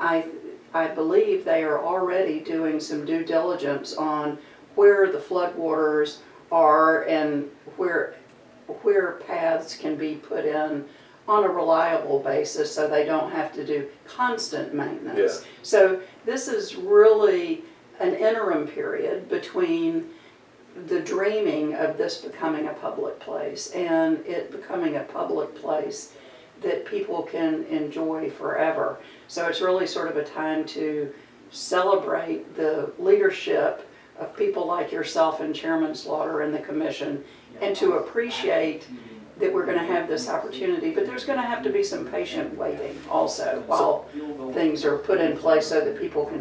I, I believe they are already doing some due diligence on where the floodwaters are and where, where paths can be put in on a reliable basis so they don't have to do constant maintenance. So this is really an interim period between the dreaming of this becoming a public place and it becoming a public place that people can enjoy forever. So it's really sort of a time to celebrate the leadership of people like yourself and Chairman Slaughter and the commission and to appreciate that we're gonna have this opportunity, but there's gonna have to be some patient waiting also while things are put in place so that people can